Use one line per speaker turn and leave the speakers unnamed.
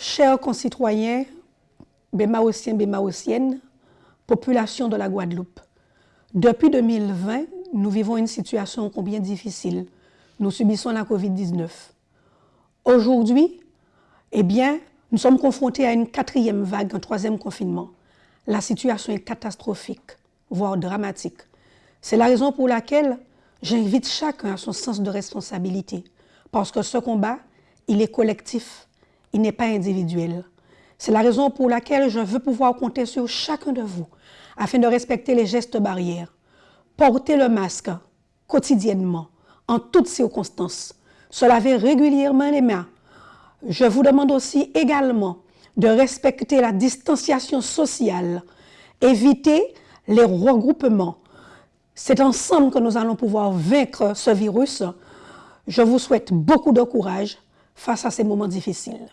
chers concitoyens, bémaotiens, bémaotiennes, population de la Guadeloupe, depuis 2020, nous vivons une situation combien difficile. Nous subissons la COVID-19. Aujourd'hui, eh bien, nous sommes confrontés à une quatrième vague, un troisième confinement. La situation est catastrophique, voire dramatique. C'est la raison pour laquelle j'invite chacun à son sens de responsabilité. Parce que ce combat, il est collectif, il n'est pas individuel. C'est la raison pour laquelle je veux pouvoir compter sur chacun de vous afin de respecter les gestes barrières. Porter le masque quotidiennement, en toutes circonstances. Se laver régulièrement les mains. Je vous demande aussi également de respecter la distanciation sociale, éviter les regroupements. C'est ensemble que nous allons pouvoir vaincre ce virus. Je vous souhaite beaucoup de courage face à ces moments difficiles.